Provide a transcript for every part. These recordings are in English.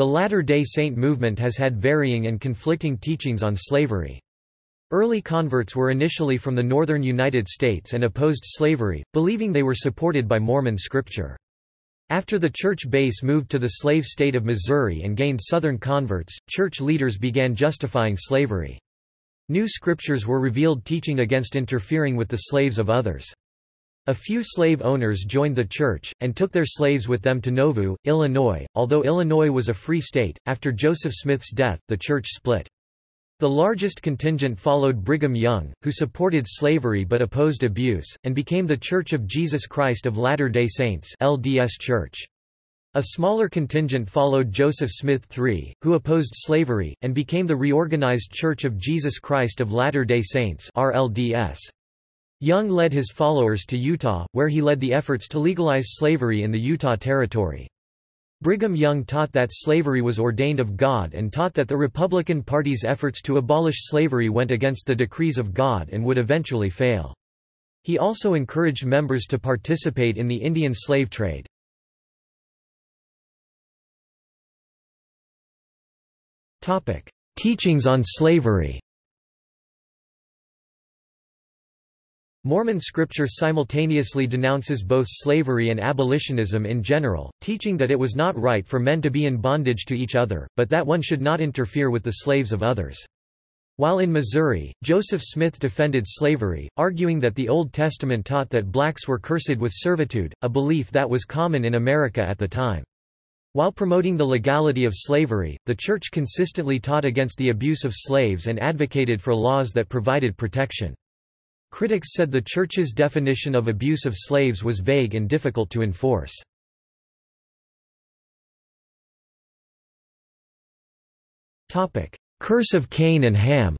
The Latter-day Saint movement has had varying and conflicting teachings on slavery. Early converts were initially from the northern United States and opposed slavery, believing they were supported by Mormon scripture. After the church base moved to the slave state of Missouri and gained southern converts, church leaders began justifying slavery. New scriptures were revealed teaching against interfering with the slaves of others. A few slave owners joined the church, and took their slaves with them to Nauvoo, Illinois. Although Illinois was a free state, after Joseph Smith's death, the church split. The largest contingent followed Brigham Young, who supported slavery but opposed abuse, and became the Church of Jesus Christ of Latter-day Saints LDS Church. A smaller contingent followed Joseph Smith III, who opposed slavery, and became the Reorganized Church of Jesus Christ of Latter-day Saints RLDS. Young led his followers to Utah, where he led the efforts to legalize slavery in the Utah Territory. Brigham Young taught that slavery was ordained of God and taught that the Republican Party's efforts to abolish slavery went against the decrees of God and would eventually fail. He also encouraged members to participate in the Indian slave trade. Teachings on slavery Mormon scripture simultaneously denounces both slavery and abolitionism in general, teaching that it was not right for men to be in bondage to each other, but that one should not interfere with the slaves of others. While in Missouri, Joseph Smith defended slavery, arguing that the Old Testament taught that blacks were cursed with servitude, a belief that was common in America at the time. While promoting the legality of slavery, the Church consistently taught against the abuse of slaves and advocated for laws that provided protection. Critics said the Church's definition of abuse of slaves was vague and difficult to enforce. Curse of Cain and Ham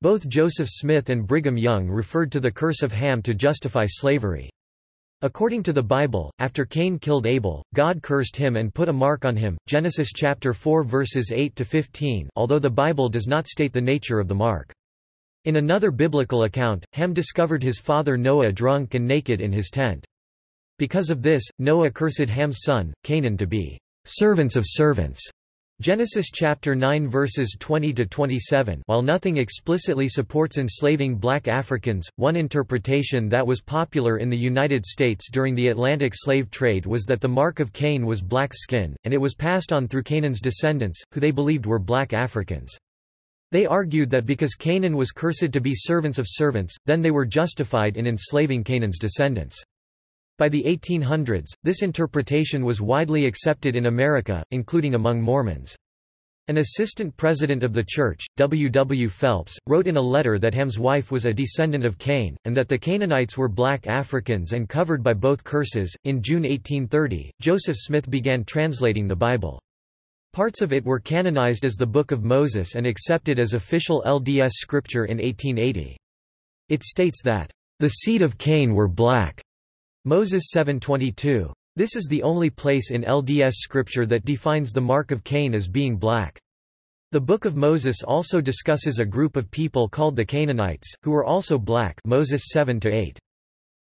Both Joseph Smith and Brigham Young referred to the curse of Ham to justify slavery. According to the Bible, after Cain killed Abel, God cursed him and put a mark on him. Genesis chapter 4 verses 8 to 15. Although the Bible does not state the nature of the mark. In another biblical account, Ham discovered his father Noah drunk and naked in his tent. Because of this, Noah cursed Ham's son, Canaan to be servants of servants Genesis chapter 9 verses 20 to 27. While nothing explicitly supports enslaving black Africans, one interpretation that was popular in the United States during the Atlantic slave trade was that the mark of Cain was black skin, and it was passed on through Canaan's descendants, who they believed were black Africans. They argued that because Canaan was cursed to be servants of servants, then they were justified in enslaving Canaan's descendants. By the 1800s, this interpretation was widely accepted in America, including among Mormons. An assistant president of the church, W. W. Phelps, wrote in a letter that Ham's wife was a descendant of Cain, and that the Canaanites were black Africans and covered by both curses. In June 1830, Joseph Smith began translating the Bible. Parts of it were canonized as the Book of Moses and accepted as official LDS scripture in 1880. It states that, the seed of Cain were black Moses 7:22. This is the only place in LDS scripture that defines the mark of Cain as being black. The Book of Moses also discusses a group of people called the Canaanites, who were also black Moses 7-8.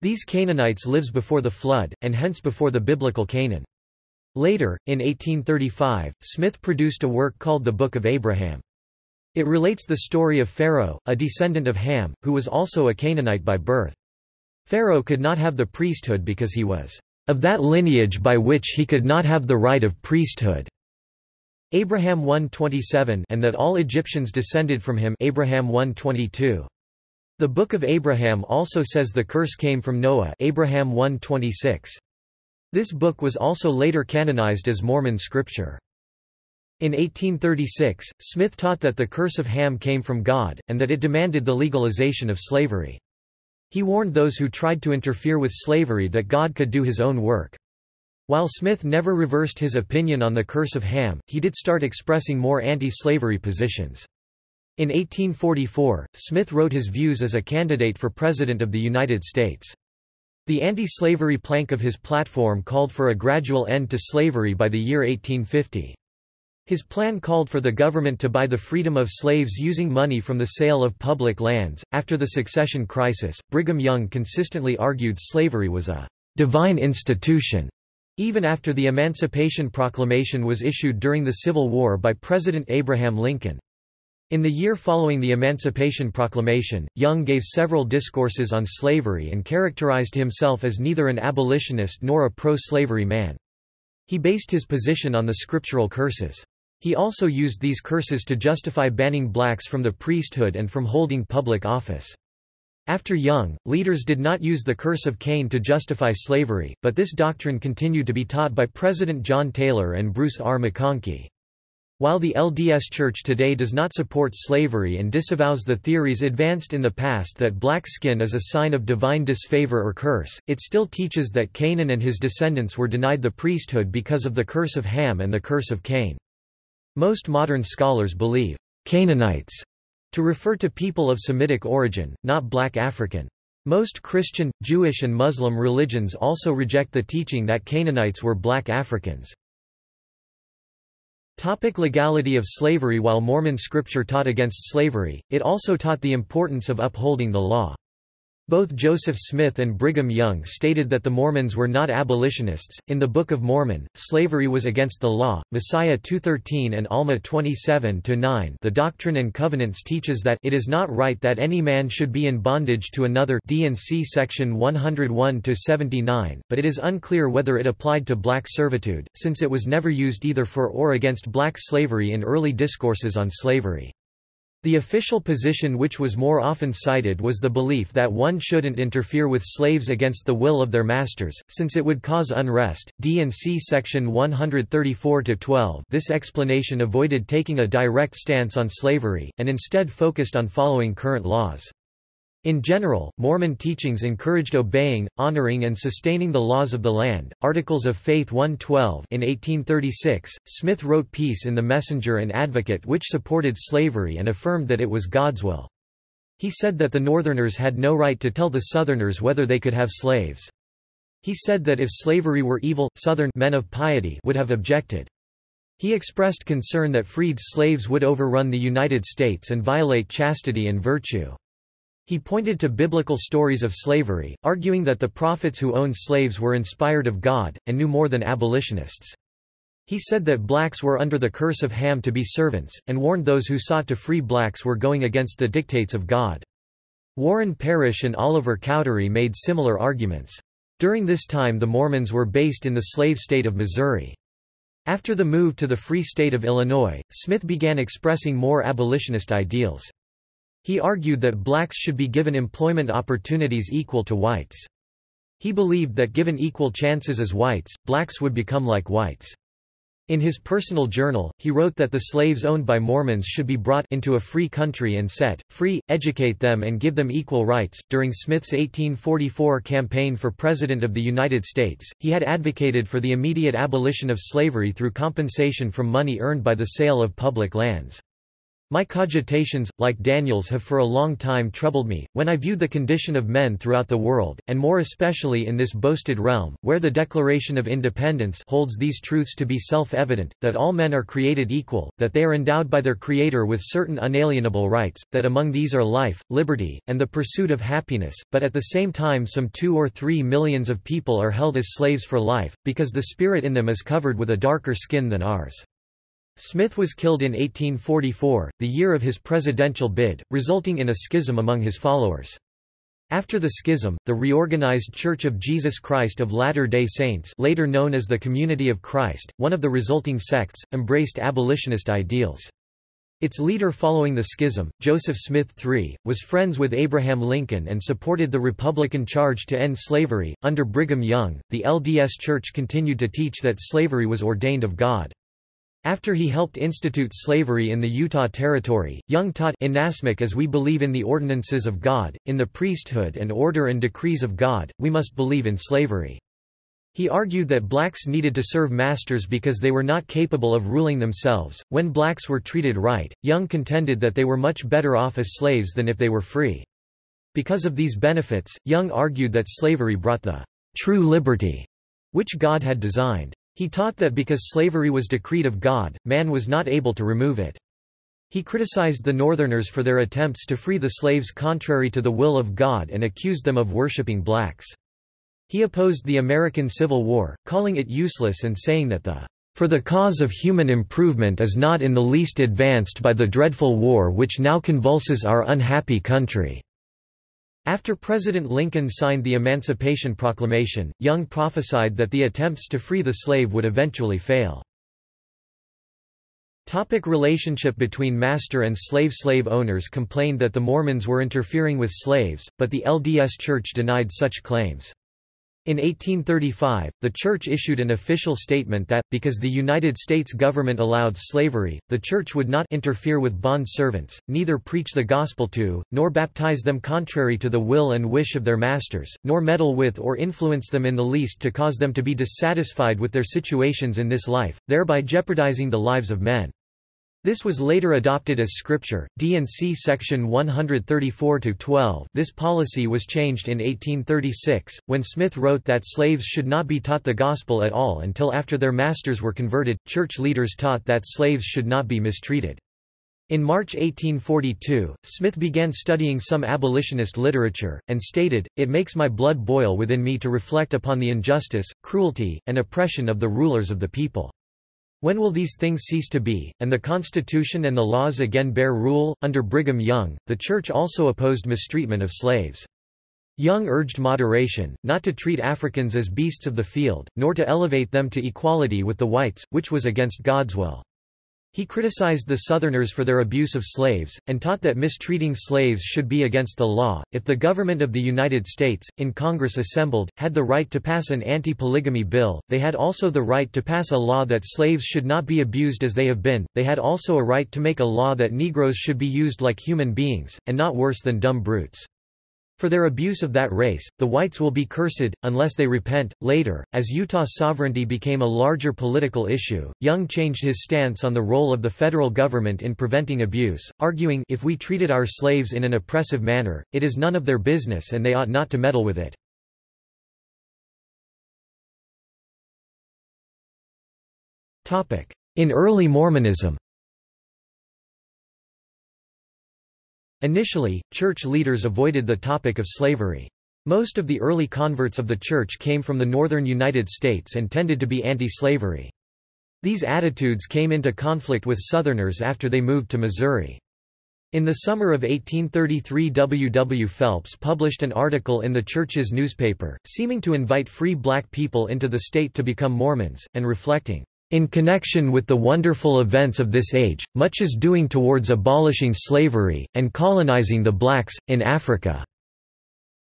These Canaanites lives before the flood, and hence before the biblical Canaan. Later, in 1835, Smith produced a work called the Book of Abraham. It relates the story of Pharaoh, a descendant of Ham, who was also a Canaanite by birth. Pharaoh could not have the priesthood because he was of that lineage by which he could not have the right of priesthood. Abraham 1:27 and that all Egyptians descended from him Abraham 1:22. The Book of Abraham also says the curse came from Noah Abraham 1:26. This book was also later canonized as Mormon scripture. In 1836, Smith taught that the curse of Ham came from God, and that it demanded the legalization of slavery. He warned those who tried to interfere with slavery that God could do his own work. While Smith never reversed his opinion on the curse of Ham, he did start expressing more anti-slavery positions. In 1844, Smith wrote his views as a candidate for President of the United States. The anti-slavery plank of his platform called for a gradual end to slavery by the year 1850. His plan called for the government to buy the freedom of slaves using money from the sale of public lands. After the succession crisis, Brigham Young consistently argued slavery was a divine institution Even after the Emancipation Proclamation was issued during the Civil War by President Abraham Lincoln. In the year following the Emancipation Proclamation, Young gave several discourses on slavery and characterized himself as neither an abolitionist nor a pro-slavery man. He based his position on the scriptural curses. He also used these curses to justify banning blacks from the priesthood and from holding public office. After Young, leaders did not use the curse of Cain to justify slavery, but this doctrine continued to be taught by President John Taylor and Bruce R. McConkie. While the LDS Church today does not support slavery and disavows the theories advanced in the past that black skin is a sign of divine disfavor or curse, it still teaches that Canaan and his descendants were denied the priesthood because of the curse of Ham and the curse of Cain. Most modern scholars believe Canaanites to refer to people of Semitic origin, not black African. Most Christian, Jewish and Muslim religions also reject the teaching that Canaanites were black Africans. Topic legality of slavery While Mormon scripture taught against slavery, it also taught the importance of upholding the law. Both Joseph Smith and Brigham Young stated that the Mormons were not abolitionists. In the Book of Mormon, slavery was against the law. Mosiah 2:13 and Alma 27-9. The Doctrine and Covenants teaches that it is not right that any man should be in bondage to another. D&C section 101-79, but it is unclear whether it applied to black servitude, since it was never used either for or against black slavery in early discourses on slavery. The official position which was more often cited was the belief that one shouldn't interfere with slaves against the will of their masters, since it would cause unrest. D&C section 134-12 This explanation avoided taking a direct stance on slavery, and instead focused on following current laws. In general, Mormon teachings encouraged obeying, honoring and sustaining the laws of the land. Articles of Faith 112 in 1836, Smith wrote Peace in the Messenger and Advocate which supported slavery and affirmed that it was God's will. He said that the Northerners had no right to tell the Southerners whether they could have slaves. He said that if slavery were evil, Southern men of piety would have objected. He expressed concern that freed slaves would overrun the United States and violate chastity and virtue. He pointed to biblical stories of slavery, arguing that the prophets who owned slaves were inspired of God, and knew more than abolitionists. He said that blacks were under the curse of Ham to be servants, and warned those who sought to free blacks were going against the dictates of God. Warren Parrish and Oliver Cowdery made similar arguments. During this time the Mormons were based in the slave state of Missouri. After the move to the Free State of Illinois, Smith began expressing more abolitionist ideals. He argued that blacks should be given employment opportunities equal to whites. He believed that given equal chances as whites, blacks would become like whites. In his personal journal, he wrote that the slaves owned by Mormons should be brought into a free country and set free, educate them and give them equal rights. During Smith's 1844 campaign for President of the United States, he had advocated for the immediate abolition of slavery through compensation from money earned by the sale of public lands. My cogitations, like Daniel's have for a long time troubled me, when I viewed the condition of men throughout the world, and more especially in this boasted realm, where the Declaration of Independence holds these truths to be self-evident, that all men are created equal, that they are endowed by their Creator with certain unalienable rights, that among these are life, liberty, and the pursuit of happiness, but at the same time some two or three millions of people are held as slaves for life, because the spirit in them is covered with a darker skin than ours. Smith was killed in 1844, the year of his presidential bid, resulting in a schism among his followers. After the schism, the reorganized Church of Jesus Christ of Latter-day Saints later known as the Community of Christ, one of the resulting sects, embraced abolitionist ideals. Its leader following the schism, Joseph Smith III, was friends with Abraham Lincoln and supported the Republican charge to end slavery. Under Brigham Young, the LDS Church continued to teach that slavery was ordained of God. After he helped institute slavery in the Utah Territory, Young taught Inasmuch as we believe in the ordinances of God, in the priesthood and order and decrees of God, we must believe in slavery. He argued that blacks needed to serve masters because they were not capable of ruling themselves. When blacks were treated right, Young contended that they were much better off as slaves than if they were free. Because of these benefits, Young argued that slavery brought the true liberty which God had designed. He taught that because slavery was decreed of God, man was not able to remove it. He criticized the Northerners for their attempts to free the slaves contrary to the will of God and accused them of worshipping blacks. He opposed the American Civil War, calling it useless and saying that the for the cause of human improvement is not in the least advanced by the dreadful war which now convulses our unhappy country." After President Lincoln signed the Emancipation Proclamation, Young prophesied that the attempts to free the slave would eventually fail. Topic relationship between master and slave Slave owners complained that the Mormons were interfering with slaves, but the LDS Church denied such claims. In 1835, the Church issued an official statement that, because the United States government allowed slavery, the Church would not interfere with bond servants, neither preach the gospel to, nor baptize them contrary to the will and wish of their masters, nor meddle with or influence them in the least to cause them to be dissatisfied with their situations in this life, thereby jeopardizing the lives of men. This was later adopted as scripture, D&C section 134-12 This policy was changed in 1836, when Smith wrote that slaves should not be taught the gospel at all until after their masters were converted. Church leaders taught that slaves should not be mistreated. In March 1842, Smith began studying some abolitionist literature, and stated, It makes my blood boil within me to reflect upon the injustice, cruelty, and oppression of the rulers of the people. When will these things cease to be, and the Constitution and the laws again bear rule? Under Brigham Young, the Church also opposed mistreatment of slaves. Young urged moderation, not to treat Africans as beasts of the field, nor to elevate them to equality with the whites, which was against God's will. He criticized the Southerners for their abuse of slaves, and taught that mistreating slaves should be against the law. If the government of the United States, in Congress assembled, had the right to pass an anti-polygamy bill, they had also the right to pass a law that slaves should not be abused as they have been, they had also a right to make a law that Negroes should be used like human beings, and not worse than dumb brutes. For their abuse of that race, the whites will be cursed, unless they repent. Later, as Utah sovereignty became a larger political issue, Young changed his stance on the role of the federal government in preventing abuse, arguing, If we treated our slaves in an oppressive manner, it is none of their business and they ought not to meddle with it. In early Mormonism Initially, church leaders avoided the topic of slavery. Most of the early converts of the church came from the northern United States and tended to be anti-slavery. These attitudes came into conflict with Southerners after they moved to Missouri. In the summer of 1833 W. W. Phelps published an article in the church's newspaper, seeming to invite free black people into the state to become Mormons, and reflecting, in connection with the wonderful events of this age, much is doing towards abolishing slavery, and colonizing the blacks, in Africa."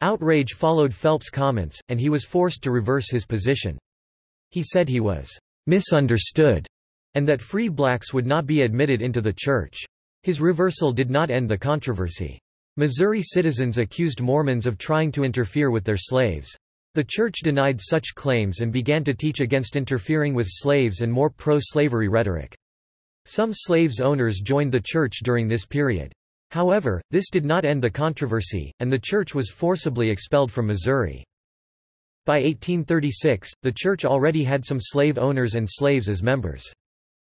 Outrage followed Phelps' comments, and he was forced to reverse his position. He said he was «misunderstood» and that free blacks would not be admitted into the church. His reversal did not end the controversy. Missouri citizens accused Mormons of trying to interfere with their slaves. The Church denied such claims and began to teach against interfering with slaves and more pro-slavery rhetoric. Some slaves owners joined the Church during this period. However, this did not end the controversy, and the Church was forcibly expelled from Missouri. By 1836, the Church already had some slave owners and slaves as members.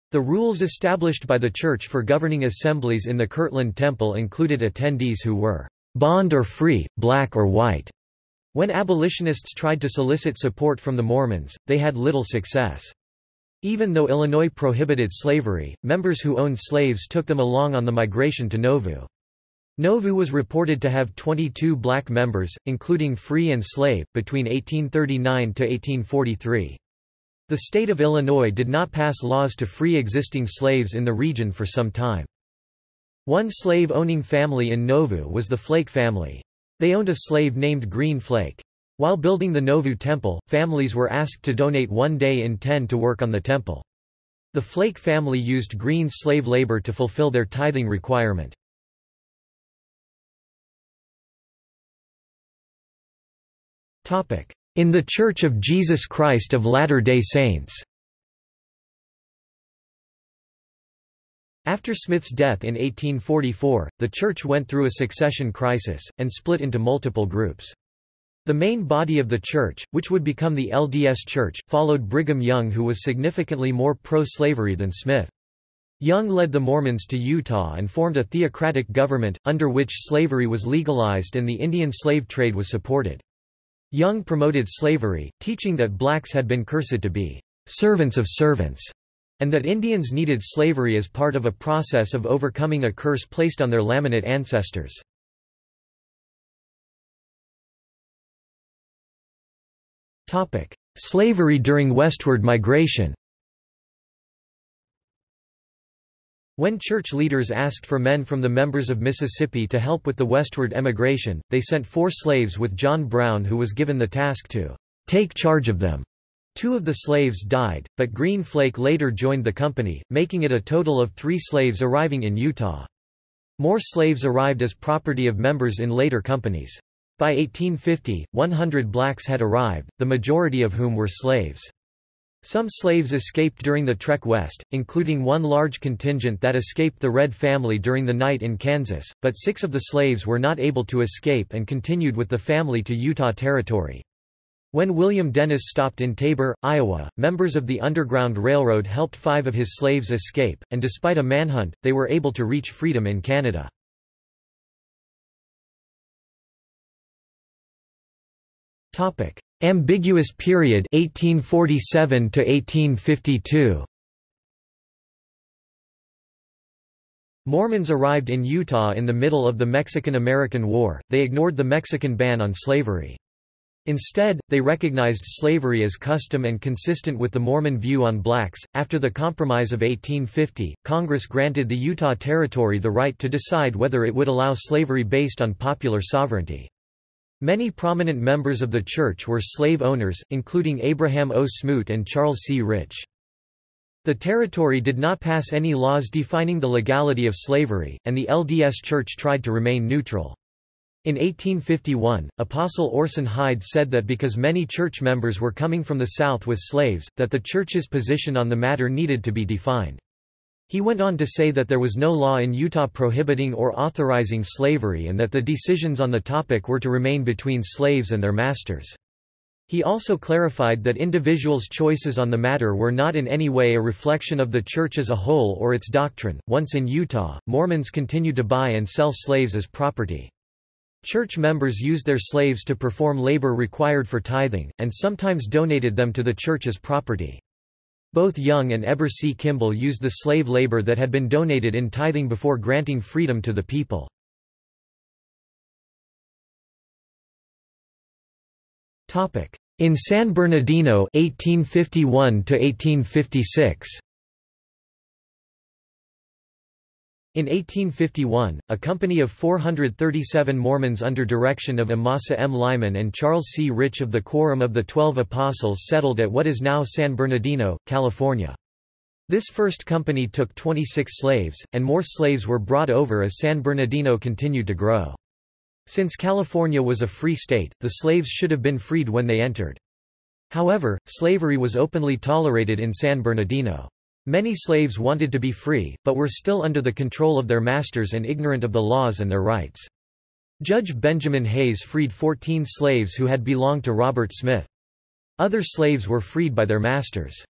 The rules established by the Church for governing assemblies in the Kirtland Temple included attendees who were bond or free, black or white, when abolitionists tried to solicit support from the Mormons, they had little success. Even though Illinois prohibited slavery, members who owned slaves took them along on the migration to Nauvoo. Nauvoo was reported to have 22 black members, including free and slave, between 1839 to 1843. The state of Illinois did not pass laws to free existing slaves in the region for some time. One slave-owning family in Nauvoo was the Flake family. They owned a slave named Green Flake. While building the Nauvoo temple, families were asked to donate one day in ten to work on the temple. The Flake family used Green's slave labor to fulfill their tithing requirement. In the Church of Jesus Christ of Latter-day Saints After Smith's death in 1844, the church went through a succession crisis, and split into multiple groups. The main body of the church, which would become the LDS Church, followed Brigham Young who was significantly more pro-slavery than Smith. Young led the Mormons to Utah and formed a theocratic government, under which slavery was legalized and the Indian slave trade was supported. Young promoted slavery, teaching that blacks had been cursed to be servants of servants, and that Indians needed slavery as part of a process of overcoming a curse placed on their Lamanite ancestors. Slavery during westward migration When church leaders asked for men from the members of Mississippi to help with the westward emigration, they sent four slaves with John Brown who was given the task to take charge of them. Two of the slaves died, but Green Flake later joined the company, making it a total of three slaves arriving in Utah. More slaves arrived as property of members in later companies. By 1850, 100 blacks had arrived, the majority of whom were slaves. Some slaves escaped during the trek west, including one large contingent that escaped the Redd family during the night in Kansas, but six of the slaves were not able to escape and continued with the family to Utah Territory. When William Dennis stopped in Tabor, Iowa, members of the Underground Railroad helped five of his slaves escape, and despite a manhunt, they were able to reach freedom in Canada. Ambiguous period 1847 to 1852. Mormons arrived in Utah in the middle of the Mexican-American War. They ignored the Mexican ban on slavery. Instead, they recognized slavery as custom and consistent with the Mormon view on blacks. After the Compromise of 1850, Congress granted the Utah Territory the right to decide whether it would allow slavery based on popular sovereignty. Many prominent members of the church were slave owners, including Abraham O. Smoot and Charles C. Rich. The territory did not pass any laws defining the legality of slavery, and the LDS Church tried to remain neutral. In 1851, Apostle Orson Hyde said that because many church members were coming from the South with slaves, that the church's position on the matter needed to be defined. He went on to say that there was no law in Utah prohibiting or authorizing slavery and that the decisions on the topic were to remain between slaves and their masters. He also clarified that individuals' choices on the matter were not in any way a reflection of the Church as a whole or its doctrine. Once in Utah, Mormons continued to buy and sell slaves as property. Church members used their slaves to perform labor required for tithing, and sometimes donated them to the church as property. Both Young and Heber C. Kimball used the slave labor that had been donated in tithing before granting freedom to the people. In San Bernardino 1851 to 1856 In 1851, a company of 437 Mormons under direction of Amasa M. Lyman and Charles C. Rich of the Quorum of the Twelve Apostles settled at what is now San Bernardino, California. This first company took 26 slaves, and more slaves were brought over as San Bernardino continued to grow. Since California was a free state, the slaves should have been freed when they entered. However, slavery was openly tolerated in San Bernardino. Many slaves wanted to be free, but were still under the control of their masters and ignorant of the laws and their rights. Judge Benjamin Hayes freed 14 slaves who had belonged to Robert Smith. Other slaves were freed by their masters.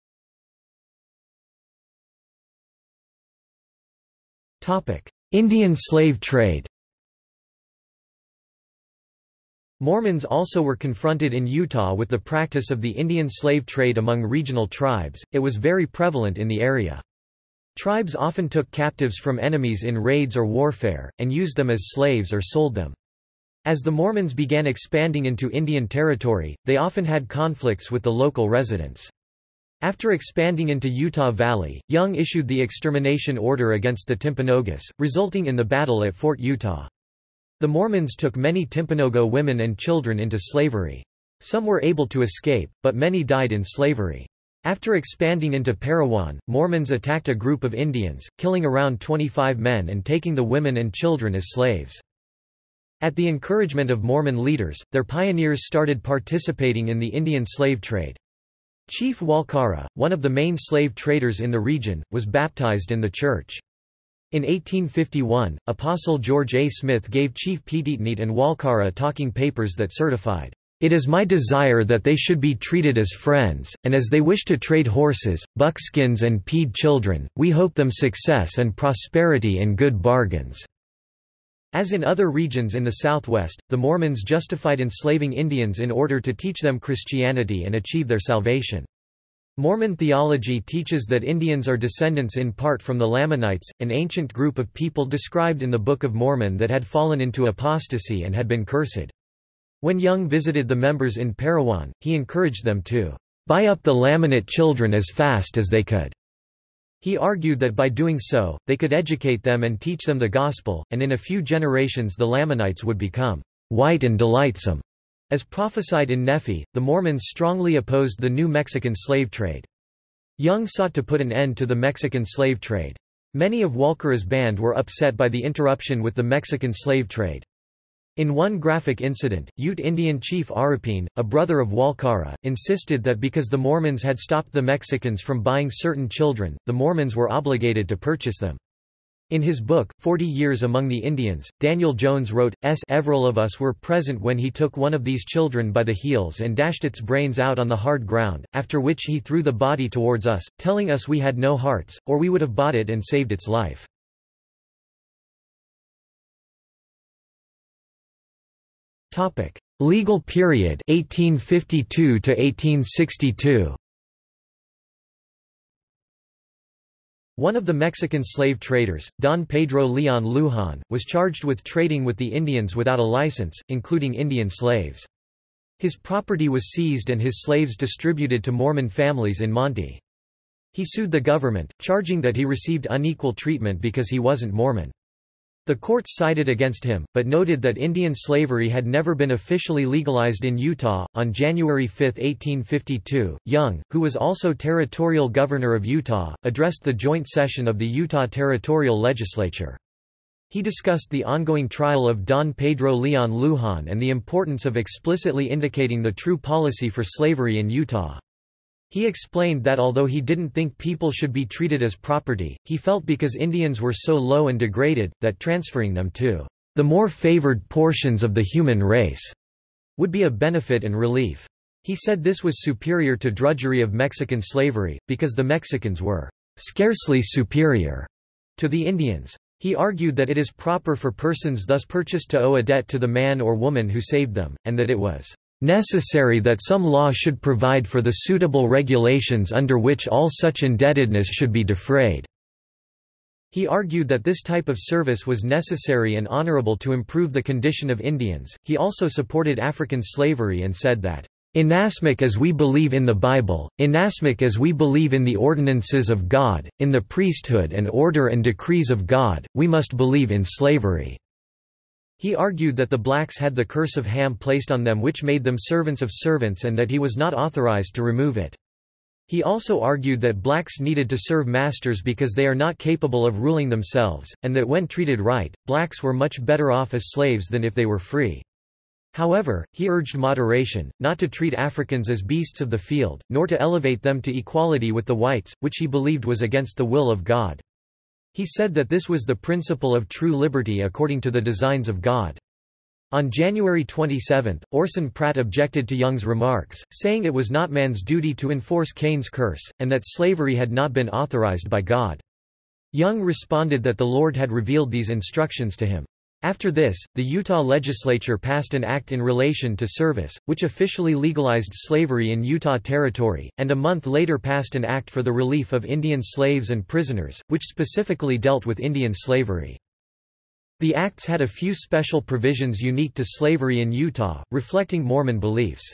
Indian slave trade Mormons also were confronted in Utah with the practice of the Indian slave trade among regional tribes, it was very prevalent in the area. Tribes often took captives from enemies in raids or warfare, and used them as slaves or sold them. As the Mormons began expanding into Indian territory, they often had conflicts with the local residents. After expanding into Utah Valley, Young issued the extermination order against the Timpanogos, resulting in the battle at Fort Utah. The Mormons took many Timpanogos women and children into slavery. Some were able to escape, but many died in slavery. After expanding into Parowan, Mormons attacked a group of Indians, killing around 25 men and taking the women and children as slaves. At the encouragement of Mormon leaders, their pioneers started participating in the Indian slave trade. Chief Walkara, one of the main slave traders in the region, was baptized in the church. In 1851, Apostle George A. Smith gave Chief Peteetneet and Walkara talking papers that certified, "...it is my desire that they should be treated as friends, and as they wish to trade horses, buckskins and Piede children, we hope them success and prosperity and good bargains." As in other regions in the Southwest, the Mormons justified enslaving Indians in order to teach them Christianity and achieve their salvation. Mormon theology teaches that Indians are descendants in part from the Lamanites, an ancient group of people described in the Book of Mormon that had fallen into apostasy and had been cursed. When Young visited the members in Parowan, he encouraged them to buy up the Lamanite children as fast as they could. He argued that by doing so, they could educate them and teach them the gospel, and in a few generations the Lamanites would become white and delightsome. As prophesied in Nephi, the Mormons strongly opposed the new Mexican slave trade. Young sought to put an end to the Mexican slave trade. Many of Walkara's band were upset by the interruption with the Mexican slave trade. In one graphic incident, Ute Indian chief Arapeen, a brother of Walkara, insisted that because the Mormons had stopped the Mexicans from buying certain children, the Mormons were obligated to purchase them. In his book, Forty Years Among the Indians, Daniel Jones wrote, S. Everall of us were present when he took one of these children by the heels and dashed its brains out on the hard ground, after which he threw the body towards us, telling us we had no hearts, or we would have bought it and saved its life. Legal period 1852 to 1862. One of the Mexican slave traders, Don Pedro Leon Lujan, was charged with trading with the Indians without a license, including Indian slaves. His property was seized and his slaves distributed to Mormon families in Manti. He sued the government, charging that he received unequal treatment because he wasn't Mormon. The courts sided against him, but noted that Indian slavery had never been officially legalized in Utah. On January 5, 1852, Young, who was also territorial governor of Utah, addressed the joint session of the Utah Territorial Legislature. He discussed the ongoing trial of Don Pedro Leon Lujan and the importance of explicitly indicating the true policy for slavery in Utah. He explained that although he didn't think people should be treated as property, he felt because Indians were so low and degraded, that transferring them to the more favored portions of the human race would be a benefit and relief. He said this was superior to drudgery of Mexican slavery, because the Mexicans were scarcely superior to the Indians. He argued that it is proper for persons thus purchased to owe a debt to the man or woman who saved them, and that it was necessary that some law should provide for the suitable regulations under which all such indebtedness should be defrayed." He argued that this type of service was necessary and honorable to improve the condition of Indians. He also supported African slavery and said that, Inasmuch as we believe in the Bible, inasmuch as we believe in the ordinances of God, in the priesthood and order and decrees of God, we must believe in slavery. He argued that the blacks had the curse of Ham placed on them which made them servants of servants and that he was not authorized to remove it. He also argued that blacks needed to serve masters because they are not capable of ruling themselves, and that when treated right, blacks were much better off as slaves than if they were free. However, he urged moderation, not to treat Africans as beasts of the field, nor to elevate them to equality with the whites, which he believed was against the will of God. He said that this was the principle of true liberty according to the designs of God. On January 27, Orson Pratt objected to Young's remarks, saying it was not man's duty to enforce Cain's curse, and that slavery had not been authorized by God. Young responded that the Lord had revealed these instructions to him. After this, the Utah legislature passed an act in relation to service, which officially legalized slavery in Utah Territory, and a month later passed an act for the relief of Indian slaves and prisoners, which specifically dealt with Indian slavery. The acts had a few special provisions unique to slavery in Utah, reflecting Mormon beliefs.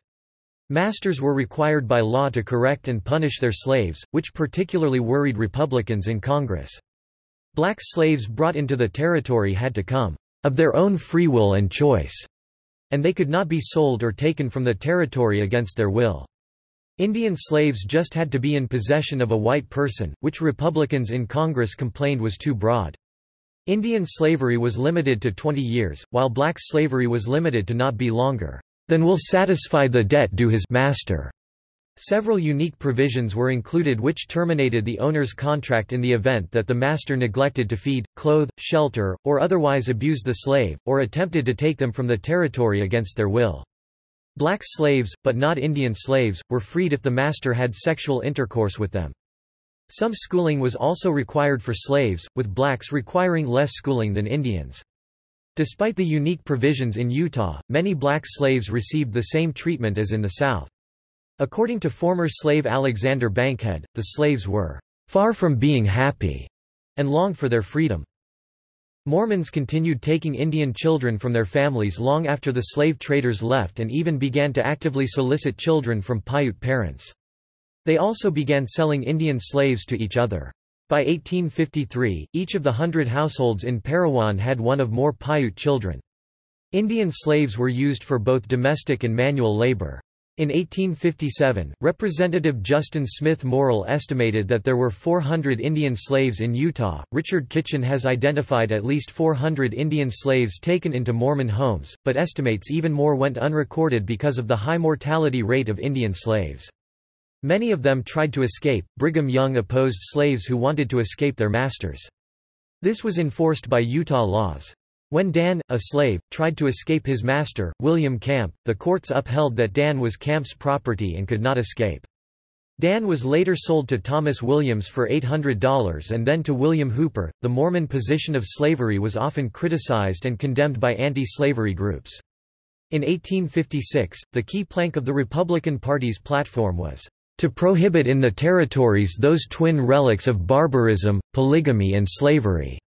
Masters were required by law to correct and punish their slaves, which particularly worried Republicans in Congress. Black slaves brought into the territory had to come of their own free will and choice, and they could not be sold or taken from the territory against their will. Indian slaves just had to be in possession of a white person, which Republicans in Congress complained was too broad. Indian slavery was limited to 20 years, while black slavery was limited to not be longer than will satisfy the debt due his master. Several unique provisions were included which terminated the owner's contract in the event that the master neglected to feed, clothe, shelter, or otherwise abused the slave, or attempted to take them from the territory against their will. Black slaves, but not Indian slaves, were freed if the master had sexual intercourse with them. Some schooling was also required for slaves, with blacks requiring less schooling than Indians. Despite the unique provisions in Utah, many black slaves received the same treatment as in the South. According to former slave Alexander Bankhead, the slaves were far from being happy and longed for their freedom. Mormons continued taking Indian children from their families long after the slave traders left and even began to actively solicit children from Paiute parents. They also began selling Indian slaves to each other. By 1853, each of the hundred households in Parowan had one of more Paiute children. Indian slaves were used for both domestic and manual labor. In 1857, Representative Justin Smith Morrill estimated that there were 400 Indian slaves in Utah. Richard Kitchen has identified at least 400 Indian slaves taken into Mormon homes, but estimates even more went unrecorded because of the high mortality rate of Indian slaves. Many of them tried to escape. Brigham Young opposed slaves who wanted to escape their masters. This was enforced by Utah laws. When Dan, a slave, tried to escape his master, William Camp, the courts upheld that Dan was Camp's property and could not escape. Dan was later sold to Thomas Williams for $800 and then to William Hooper. The Mormon position of slavery was often criticized and condemned by anti-slavery groups. In 1856, the key plank of the Republican Party's platform was to prohibit in the territories those twin relics of barbarism, polygamy and slavery.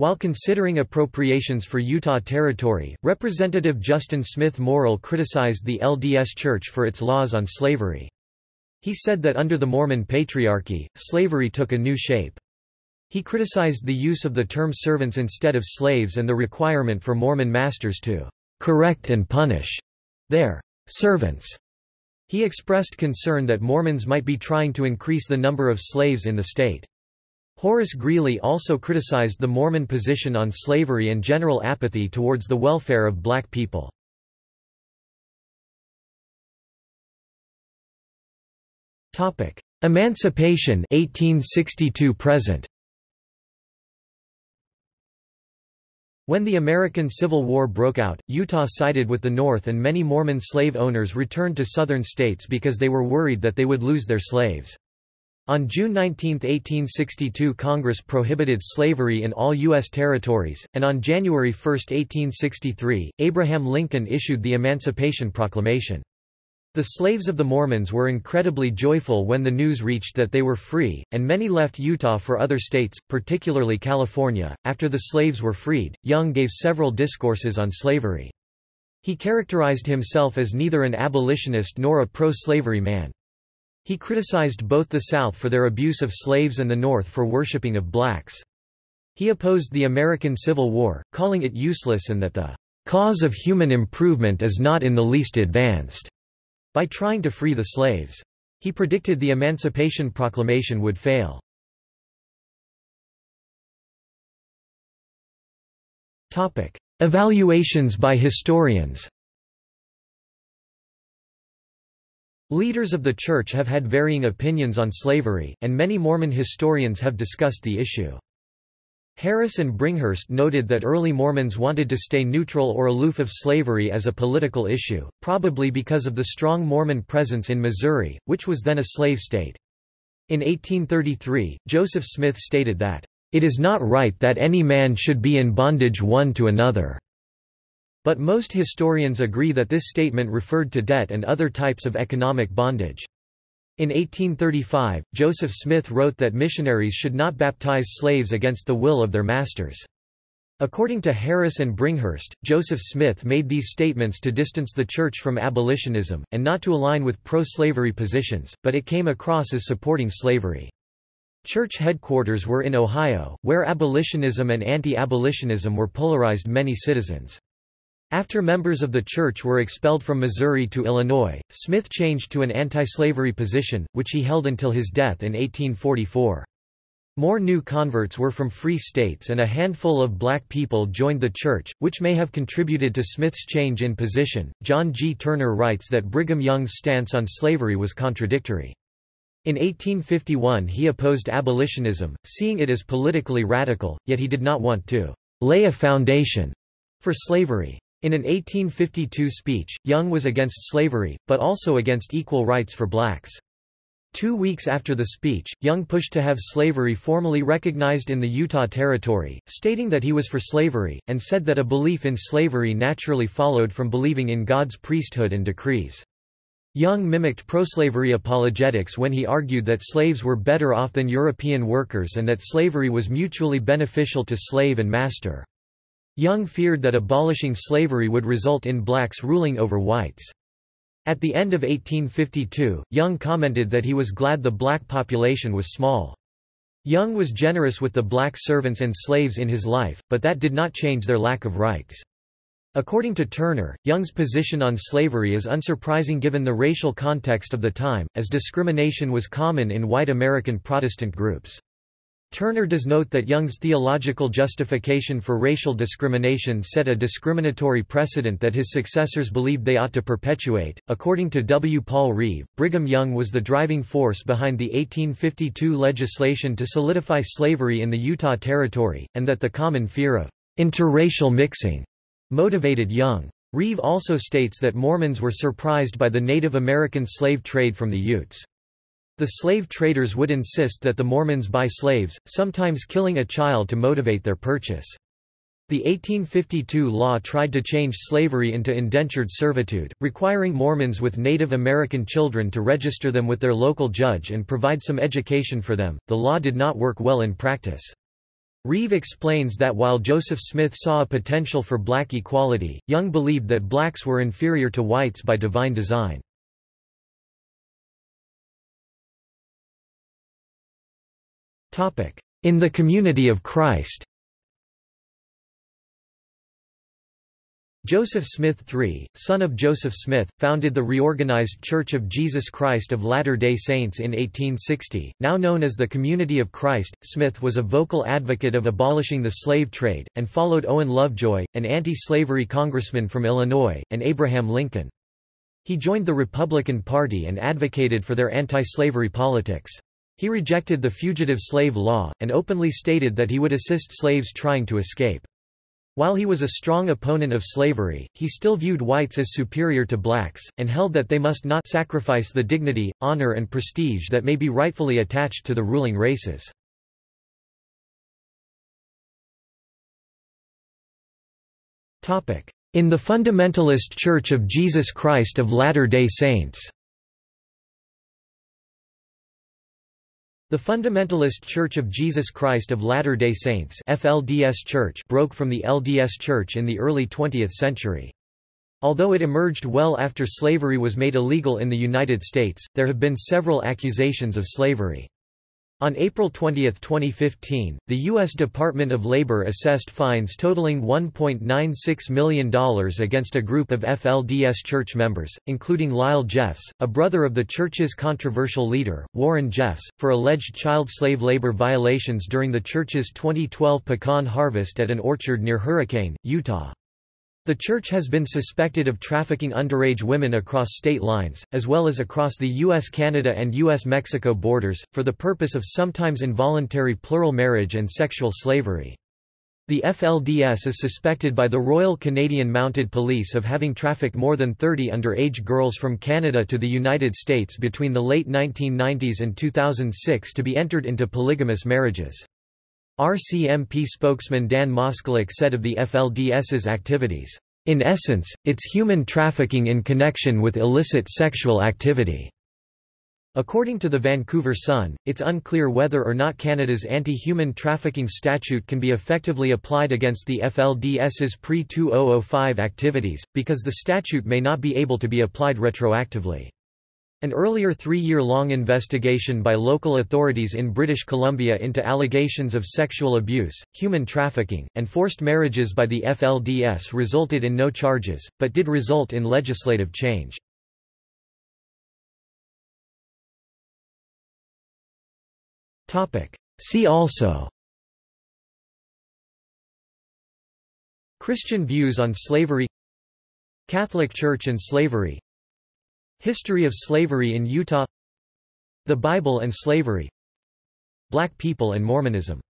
While considering appropriations for Utah Territory, Representative Justin Smith Morrill criticized the LDS Church for its laws on slavery. He said that under the Mormon Patriarchy, slavery took a new shape. He criticized the use of the term servants instead of slaves and the requirement for Mormon masters to correct and punish their servants. He expressed concern that Mormons might be trying to increase the number of slaves in the state. Horace Greeley also criticized the Mormon position on slavery and general apathy towards the welfare of black people. Emancipation 1862 present When the American Civil War broke out, Utah sided with the North and many Mormon slave owners returned to southern states because they were worried that they would lose their slaves. On June 19, 1862 Congress prohibited slavery in all U.S. territories, and on January 1, 1863, Abraham Lincoln issued the Emancipation Proclamation. The slaves of the Mormons were incredibly joyful when the news reached that they were free, and many left Utah for other states, particularly California. After the slaves were freed, Young gave several discourses on slavery. He characterized himself as neither an abolitionist nor a pro-slavery man. He criticized both the South for their abuse of slaves and the North for worshipping of blacks. He opposed the American Civil War, calling it useless and that the cause of human improvement is not in the least advanced, by trying to free the slaves. He predicted the Emancipation Proclamation would fail. Evaluations by historians Leaders of the Church have had varying opinions on slavery, and many Mormon historians have discussed the issue. Harris and Bringhurst noted that early Mormons wanted to stay neutral or aloof of slavery as a political issue, probably because of the strong Mormon presence in Missouri, which was then a slave state. In 1833, Joseph Smith stated that, "...it is not right that any man should be in bondage one to another." But most historians agree that this statement referred to debt and other types of economic bondage. In 1835, Joseph Smith wrote that missionaries should not baptize slaves against the will of their masters. According to Harris and Bringhurst, Joseph Smith made these statements to distance the Church from abolitionism, and not to align with pro-slavery positions, but it came across as supporting slavery. Church headquarters were in Ohio, where abolitionism and anti-abolitionism were polarized many citizens. After members of the church were expelled from Missouri to Illinois, Smith changed to an anti-slavery position, which he held until his death in 1844. More new converts were from free states and a handful of black people joined the church, which may have contributed to Smith's change in position. John G. Turner writes that Brigham Young's stance on slavery was contradictory. In 1851 he opposed abolitionism, seeing it as politically radical, yet he did not want to lay a foundation for slavery. In an 1852 speech, Young was against slavery, but also against equal rights for blacks. Two weeks after the speech, Young pushed to have slavery formally recognized in the Utah Territory, stating that he was for slavery, and said that a belief in slavery naturally followed from believing in God's priesthood and decrees. Young mimicked pro-slavery apologetics when he argued that slaves were better off than European workers and that slavery was mutually beneficial to slave and master. Young feared that abolishing slavery would result in blacks ruling over whites. At the end of 1852, Young commented that he was glad the black population was small. Young was generous with the black servants and slaves in his life, but that did not change their lack of rights. According to Turner, Young's position on slavery is unsurprising given the racial context of the time, as discrimination was common in white American Protestant groups. Turner does note that Young's theological justification for racial discrimination set a discriminatory precedent that his successors believed they ought to perpetuate. According to W. Paul Reeve, Brigham Young was the driving force behind the 1852 legislation to solidify slavery in the Utah Territory, and that the common fear of interracial mixing motivated Young. Reeve also states that Mormons were surprised by the Native American slave trade from the Utes. The slave traders would insist that the Mormons buy slaves, sometimes killing a child to motivate their purchase. The 1852 law tried to change slavery into indentured servitude, requiring Mormons with Native American children to register them with their local judge and provide some education for them. The law did not work well in practice. Reeve explains that while Joseph Smith saw a potential for black equality, Young believed that blacks were inferior to whites by divine design. In the Community of Christ Joseph Smith III, son of Joseph Smith, founded the reorganized Church of Jesus Christ of Latter-day Saints in 1860, now known as the Community of Christ. Smith was a vocal advocate of abolishing the slave trade, and followed Owen Lovejoy, an anti-slavery congressman from Illinois, and Abraham Lincoln. He joined the Republican Party and advocated for their anti-slavery politics. He rejected the fugitive slave law, and openly stated that he would assist slaves trying to escape. While he was a strong opponent of slavery, he still viewed whites as superior to blacks, and held that they must not sacrifice the dignity, honor and prestige that may be rightfully attached to the ruling races. In the Fundamentalist Church of Jesus Christ of Latter-day Saints The Fundamentalist Church of Jesus Christ of Latter-day Saints FLDS Church broke from the LDS Church in the early 20th century. Although it emerged well after slavery was made illegal in the United States, there have been several accusations of slavery. On April 20, 2015, the U.S. Department of Labor assessed fines totaling $1.96 million against a group of FLDS church members, including Lyle Jeffs, a brother of the church's controversial leader, Warren Jeffs, for alleged child slave labor violations during the church's 2012 pecan harvest at an orchard near Hurricane, Utah. The church has been suspected of trafficking underage women across state lines, as well as across the U.S.-Canada and U.S.-Mexico borders, for the purpose of sometimes involuntary plural marriage and sexual slavery. The FLDS is suspected by the Royal Canadian Mounted Police of having trafficked more than 30 underage girls from Canada to the United States between the late 1990s and 2006 to be entered into polygamous marriages. RCMP spokesman Dan Moskaluk said of the FLDS's activities, "...in essence, it's human trafficking in connection with illicit sexual activity." According to the Vancouver Sun, it's unclear whether or not Canada's anti-human trafficking statute can be effectively applied against the FLDS's pre-2005 activities, because the statute may not be able to be applied retroactively. An earlier three-year-long investigation by local authorities in British Columbia into allegations of sexual abuse, human trafficking, and forced marriages by the FLDS resulted in no charges, but did result in legislative change. See also Christian views on slavery Catholic Church and slavery History of slavery in Utah. The Bible and slavery. Black people and Mormonism